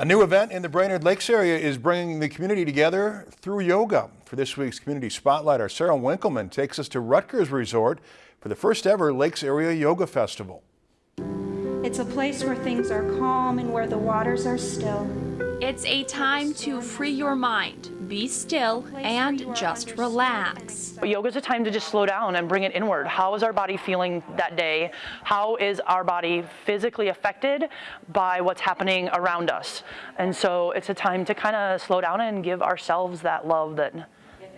A new event in the Brainerd Lakes area is bringing the community together through yoga. For this week's Community Spotlight, our Sarah Winkleman takes us to Ruttger's Resort for the first ever Lakes Area Yoga Festival. It's a place where things are calm and where the waters are still. It's a time to free your mind, be still, and just relax. Yoga is a time to just slow down and bring it inward. How is our body feeling that day? How is our body physically affected by what's happening around us? And so it's a time to kind of slow down and give ourselves that love that,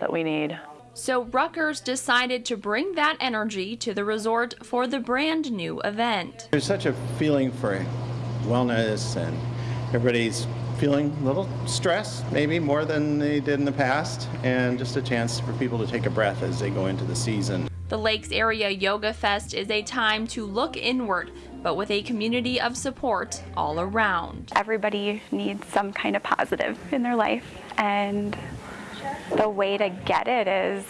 that we need. So Ruttger's decided to bring that energy to the resort for the brand new event. There's such a feeling for wellness and everybody's feeling a little stressed, maybe more than they did in the past, and just a chance for people to take a breath as they go into the season. The Lakes Area Yoga Fest is a time to look inward, but with a community of support all around. Everybody needs some kind of positive in their life, and the way to get it is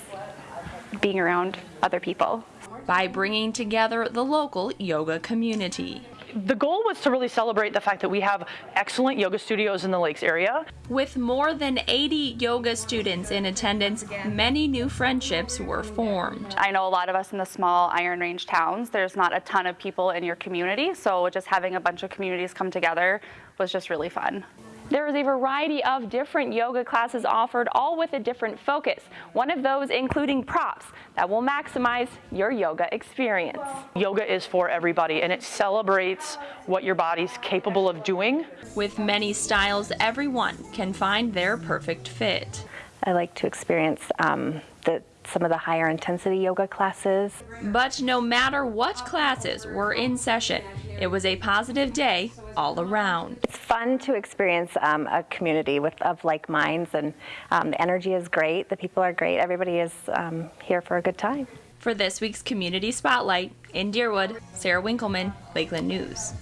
being around other people. By bringing together the local yoga community the goal was to really celebrate the fact that we have excellent yoga studios in the Lakes area. With more than 80 yoga students in attendance, many new friendships were formed. I know a lot of us in the small Iron Range towns, there's not a ton of people in your community, so just having a bunch of communities come together was just really fun. There is a variety of different yoga classes offered, all with a different focus. One of those including props that will maximize your yoga experience. Yoga is for everybody and it celebrates what your body's capable of doing. With many styles, everyone can find their perfect fit. I like to experience um, the some of the higher intensity yoga classes. But no matter what classes were in session, it was a positive day all around. It's fun to experience um, a community with of like minds and um, the energy is great, the people are great, everybody is um, here for a good time. For this week's Community Spotlight in Deerwood, Sarah Winkleman, Lakeland News.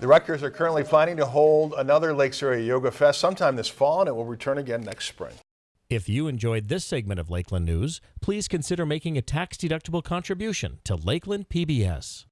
The Ruttgers are currently planning to hold another Lakes Area Yoga Fest sometime this fall and it will return again next spring. If you enjoyed this segment of Lakeland News, please consider making a tax-deductible contribution to Lakeland PBS.